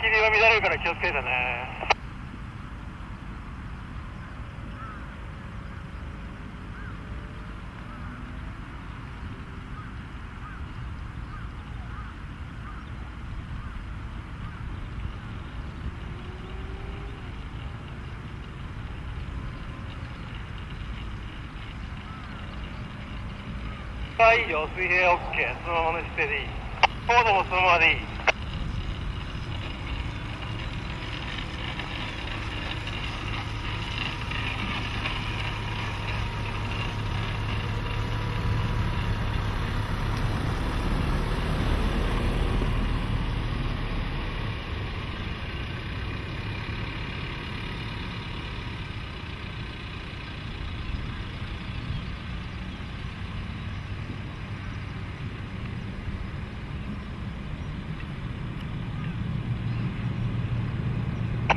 気流が乱れるから気をつけてね。はいいよ水平 OK そのままの姿勢でいい。高度もそのままでいい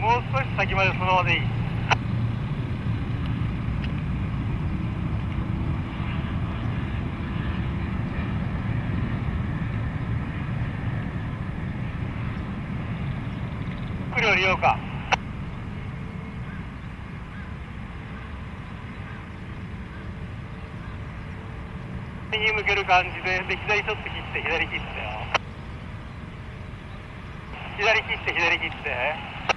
もう少し先までそのままでいい。来るよりようか右向ける感じでで左ちょっと切って左切ってよ。左切って左切って。